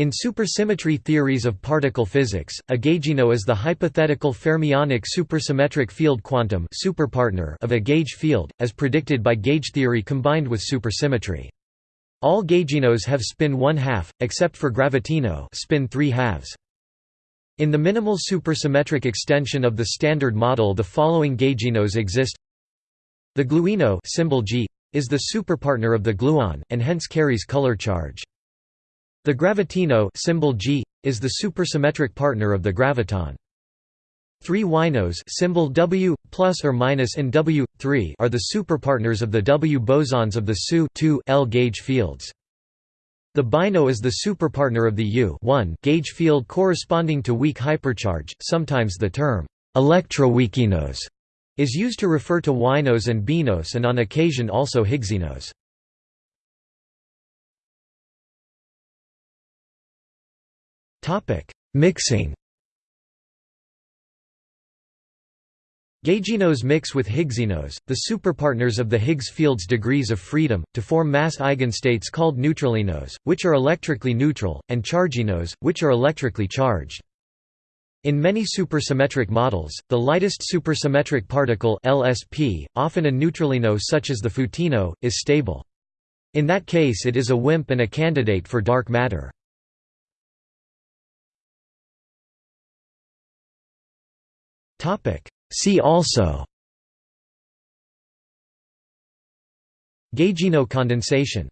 In supersymmetry theories of particle physics, a gaugino is the hypothetical fermionic supersymmetric field quantum superpartner of a gauge field, as predicted by gauge theory combined with supersymmetry. All gauginos have spin 1 half, except for gravitino spin 3 halves. In the minimal supersymmetric extension of the Standard Model the following gauginos exist The gluino symbol G, is the superpartner of the gluon, and hence carries color charge. The gravitino symbol G is the supersymmetric partner of the graviton. Three winos symbol W plus or minus in W 3 are the superpartners of the W bosons of the SU L gauge fields. The bino is the superpartner of the U gauge field corresponding to weak hypercharge. Sometimes the term electroweakinos is used to refer to winos and binos and on occasion also Higgsinos. Mixing Gauginos mix with Higgsinos, the superpartners of the Higgs field's degrees of freedom, to form mass eigenstates called neutralinos, which are electrically neutral, and charginos, which are electrically charged. In many supersymmetric models, the lightest supersymmetric particle LSP, often a neutralino such as the photino, is stable. In that case it is a WIMP and a candidate for dark matter. See also. Gaugino condensation